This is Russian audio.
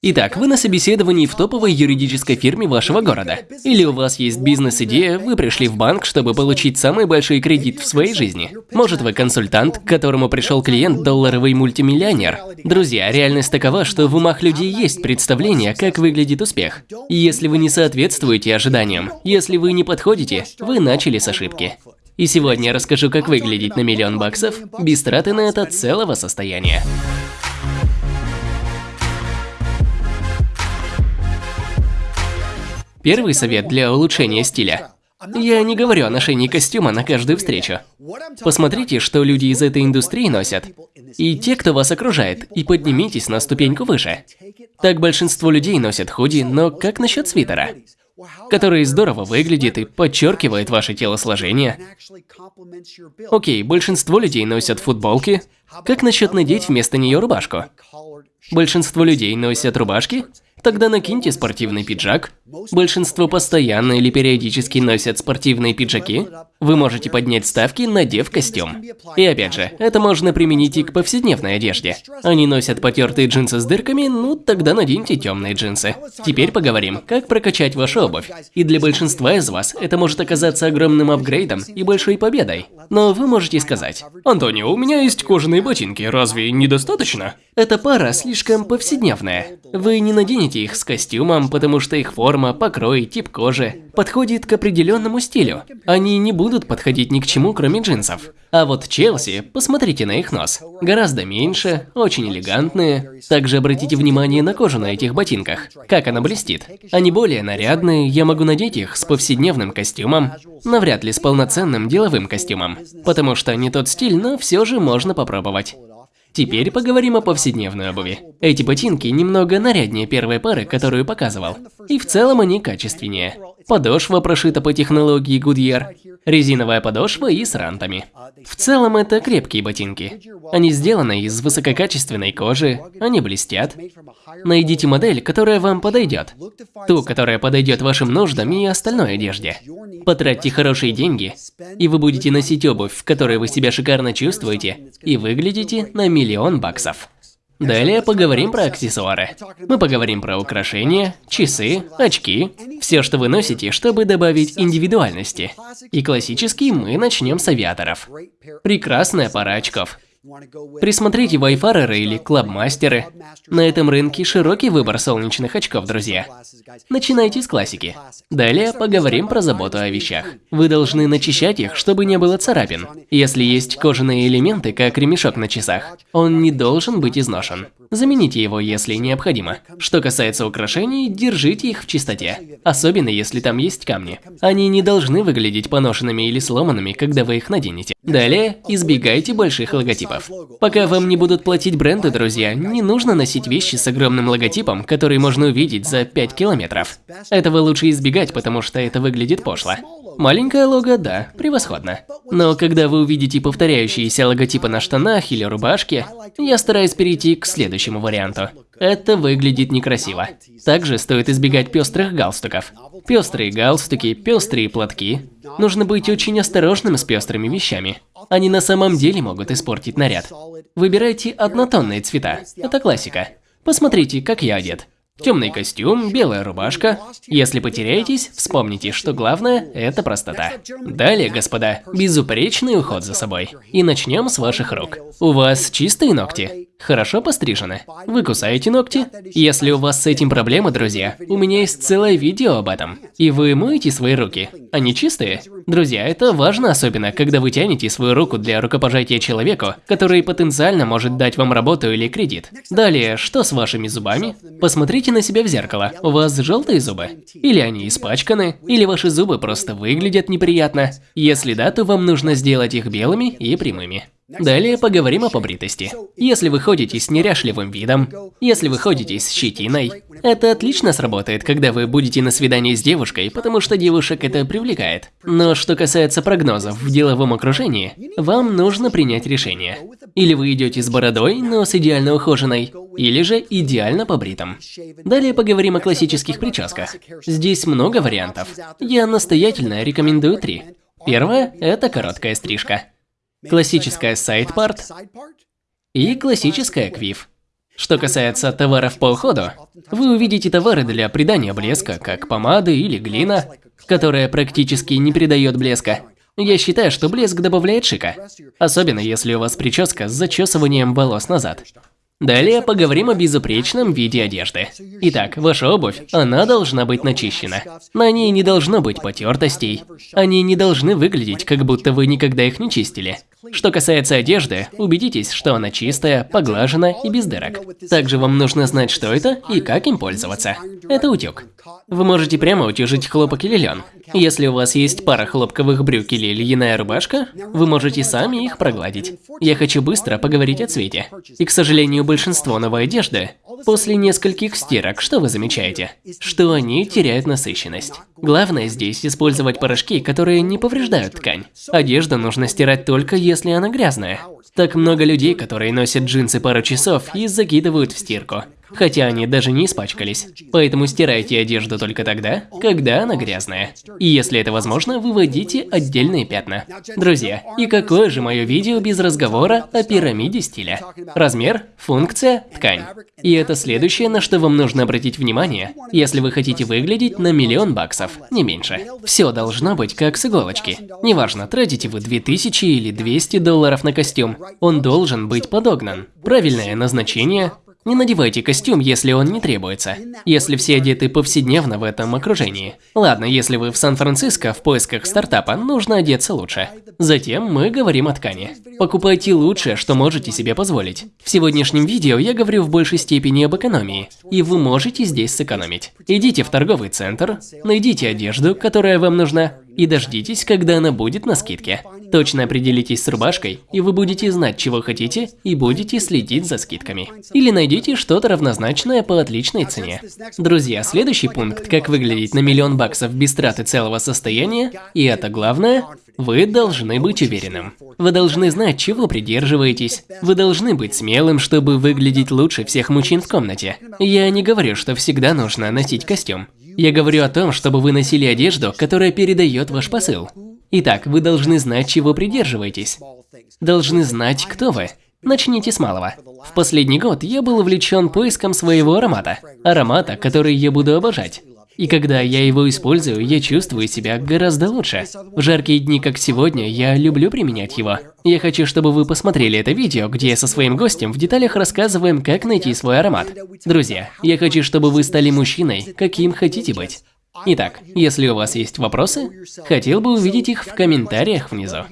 Итак, вы на собеседовании в топовой юридической фирме вашего города. Или у вас есть бизнес-идея, вы пришли в банк, чтобы получить самый большой кредит в своей жизни. Может, вы консультант, к которому пришел клиент долларовый мультимиллионер. Друзья, реальность такова, что в умах людей есть представление, как выглядит успех. И если вы не соответствуете ожиданиям, если вы не подходите, вы начали с ошибки. И сегодня я расскажу, как выглядеть на миллион баксов без траты на это целого состояния. Первый совет для улучшения стиля. Я не говорю о ношении костюма на каждую встречу. Посмотрите, что люди из этой индустрии носят, и те, кто вас окружает, и поднимитесь на ступеньку выше. Так большинство людей носят худи, но как насчет свитера? Который здорово выглядит и подчеркивает ваше телосложение. Окей, большинство людей носят футболки. Как насчет надеть вместо нее рубашку? Большинство людей носят рубашки, Тогда накиньте спортивный пиджак. Большинство постоянно или периодически носят спортивные пиджаки. Вы можете поднять ставки, надев костюм. И опять же, это можно применить и к повседневной одежде. Они носят потертые джинсы с дырками, ну тогда наденьте темные джинсы. Теперь поговорим, как прокачать вашу обувь. И для большинства из вас это может оказаться огромным апгрейдом и большой победой. Но вы можете сказать, «Антонио, у меня есть кожаные ботинки, разве недостаточно?» Эта пара слишком повседневная. Вы не наденете их с костюмом, потому что их форма, покрой, тип кожи подходит к определенному стилю. Они не будут подходить ни к чему, кроме джинсов. А вот Челси, посмотрите на их нос. Гораздо меньше, очень элегантные. Также обратите внимание на кожу на этих ботинках. Как она блестит. Они более нарядные, я могу надеть их с повседневным костюмом. Навряд ли с полноценным деловым костюмом. Потому что не тот стиль, но все же можно попробовать. Теперь поговорим о повседневной обуви. Эти ботинки немного наряднее первой пары, которую показывал. И в целом они качественнее. Подошва прошита по технологии Goodyear, резиновая подошва и с рантами. В целом это крепкие ботинки. Они сделаны из высококачественной кожи, они блестят. Найдите модель, которая вам подойдет. Ту, которая подойдет вашим нуждам и остальной одежде. Потратьте хорошие деньги, и вы будете носить обувь, в которой вы себя шикарно чувствуете, и выглядите на миллион баксов. Далее поговорим про аксессуары. Мы поговорим про украшения, часы, очки, все, что вы носите, чтобы добавить индивидуальности. И классический мы начнем с авиаторов. Прекрасная пара очков. Присмотрите вайфареры или клабмастеры. На этом рынке широкий выбор солнечных очков, друзья. Начинайте с классики. Далее поговорим про заботу о вещах. Вы должны начищать их, чтобы не было царапин. Если есть кожаные элементы, как ремешок на часах, он не должен быть изношен. Замените его, если необходимо. Что касается украшений, держите их в чистоте. Особенно, если там есть камни. Они не должны выглядеть поношенными или сломанными, когда вы их наденете. Далее, избегайте больших логотипов. Пока вам не будут платить бренды, друзья, не нужно носить вещи с огромным логотипом, который можно увидеть за 5 километров. Этого лучше избегать, потому что это выглядит пошло. Маленькое лого, да, превосходно. Но когда вы увидите повторяющиеся логотипы на штанах или рубашке, я стараюсь перейти к следующему варианту. Это выглядит некрасиво. Также стоит избегать пестрых галстуков. Пестрые галстуки, пестрые платки. Нужно быть очень осторожным с пестрыми вещами. Они на самом деле могут испортить наряд. Выбирайте однотонные цвета. Это классика. Посмотрите, как я одет. Темный костюм, белая рубашка. Если потеряетесь, вспомните, что главное – это простота. Далее, господа, безупречный уход за собой. И начнем с ваших рук. У вас чистые ногти? Хорошо пострижены? Вы кусаете ногти? Если у вас с этим проблемы, друзья, у меня есть целое видео об этом. И вы моете свои руки. Они чистые? Друзья, это важно особенно, когда вы тянете свою руку для рукопожатия человеку, который потенциально может дать вам работу или кредит. Далее, что с вашими зубами? Посмотрите на себя в зеркало. У вас желтые зубы? Или они испачканы? Или ваши зубы просто выглядят неприятно? Если да, то вам нужно сделать их белыми и прямыми. Далее поговорим о побритости. Если вы ходите с неряшливым видом, если вы ходите с щетиной, это отлично сработает, когда вы будете на свидании с девушкой, потому что девушек это привлекает. Но что касается прогнозов в деловом окружении, вам нужно принять решение. Или вы идете с бородой, но с идеально ухоженной, или же идеально побритым. Далее поговорим о классических прическах. Здесь много вариантов. Я настоятельно рекомендую три. Первое – это короткая стрижка. Классическая сайдпарт и классическая квиф. Что касается товаров по уходу, вы увидите товары для придания блеска, как помады или глина, которая практически не придает блеска. Я считаю, что блеск добавляет шика, особенно если у вас прическа с зачесыванием волос назад. Далее поговорим о безупречном виде одежды. Итак, ваша обувь, она должна быть начищена. На ней не должно быть потертостей. Они не должны выглядеть, как будто вы никогда их не чистили. Что касается одежды, убедитесь, что она чистая, поглажена и без дырок. Также вам нужно знать, что это и как им пользоваться. Это утюг. Вы можете прямо утюжить хлопок или лен. Если у вас есть пара хлопковых брюк или льняная рубашка, вы можете сами их прогладить. Я хочу быстро поговорить о цвете. И, к сожалению, большинство новой одежды, после нескольких стирок, что вы замечаете? Что они теряют насыщенность. Главное здесь использовать порошки, которые не повреждают ткань. Одежду нужно стирать только если она грязная. Так много людей, которые носят джинсы пару часов и закидывают в стирку хотя они даже не испачкались. Поэтому стирайте одежду только тогда, когда она грязная. И если это возможно, выводите отдельные пятна. Друзья, и какое же мое видео без разговора о пирамиде стиля? Размер, функция, ткань. И это следующее, на что вам нужно обратить внимание, если вы хотите выглядеть на миллион баксов, не меньше. Все должно быть как с иголочки. Неважно, тратите вы 2000 или 200 долларов на костюм, он должен быть подогнан. Правильное назначение, не надевайте костюм, если он не требуется, если все одеты повседневно в этом окружении. Ладно, если вы в Сан-Франциско в поисках стартапа, нужно одеться лучше. Затем мы говорим о ткани. Покупайте лучшее, что можете себе позволить. В сегодняшнем видео я говорю в большей степени об экономии, и вы можете здесь сэкономить. Идите в торговый центр, найдите одежду, которая вам нужна, и дождитесь, когда она будет на скидке. Точно определитесь с рубашкой, и вы будете знать, чего хотите, и будете следить за скидками. Или найдите что-то равнозначное по отличной цене. Друзья, следующий пункт, как выглядеть на миллион баксов без траты целого состояния, и это главное, вы должны быть уверенным. Вы должны знать, чего придерживаетесь. Вы должны быть смелым, чтобы выглядеть лучше всех мужчин в комнате. Я не говорю, что всегда нужно носить костюм. Я говорю о том, чтобы вы носили одежду, которая передает ваш посыл. Итак, вы должны знать, чего придерживаетесь. Должны знать, кто вы. Начните с малого. В последний год я был увлечен поиском своего аромата. Аромата, который я буду обожать. И когда я его использую, я чувствую себя гораздо лучше. В жаркие дни, как сегодня, я люблю применять его. Я хочу, чтобы вы посмотрели это видео, где я со своим гостем в деталях рассказываем, как найти свой аромат. Друзья, я хочу, чтобы вы стали мужчиной, каким хотите быть. Итак, если у вас есть вопросы, хотел бы увидеть их в комментариях внизу.